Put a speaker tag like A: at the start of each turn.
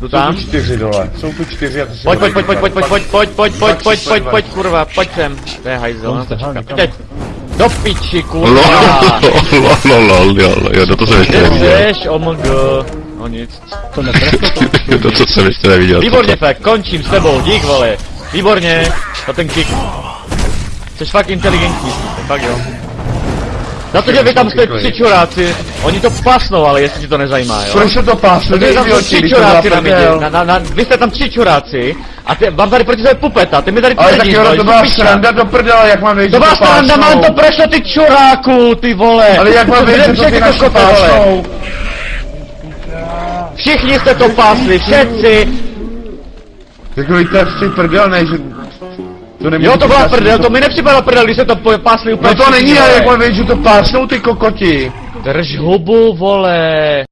A: Jdu
B: Jsou
A: tam.
B: tu čtyři dole, jsou tu čtyři a to si
A: Pojď, pojď, pojď, pojď, pojď, pojď, pojď, pojď, pojď, pojď, pojď, pojď, pojď, kurva, pojď sem. To je hajzel, no to čekám. Teď. Do piči,
C: Lol,
A: kurva.
C: lol, lol, lol, jo, jo, no to jsem ještě
A: Kde
C: neviděl.
A: jsi, omg. No nic.
D: To netrefil to.
C: To, co jsem ještě neviděl.
A: Výborně, Fek, končím s tebou, dík, vole. Výborně, za ten kick. Jsi fakt inteligentní, fakt jo. Za to, že vy tam jste tři čuráci, oni to pasnou, ale jestli ti to nezajímá, jo.
B: Proč se to pásne?
A: Protože tam jsou
B: idioti,
A: tři
B: to
A: čuráci na midě, na, na, na, vy jste tam tři čuráci, a ty, vám tady proti sebe pupeta, ty mi tady
B: Ale tak jo, to
A: že
B: byla sranda do prdele, jak mám vědět,
A: To
B: že
A: byla sranda,
B: pásnou.
A: mám to prešlo ty čuráku, ty vole.
B: Ale jak mám
A: To
B: vědět, že to ty
A: vole.
B: pásnou?
A: Všichni jste to pásli, všetci.
B: Takový to je si prdel, ne, že... To
A: Jo, to byla prdel, to mi nepřipadalo prdel, když se to pásli úplně
B: No to není, ale
A: vole.
B: jak mám vědět, že to pásnou ty kokoti.
A: Drž hubu, vole.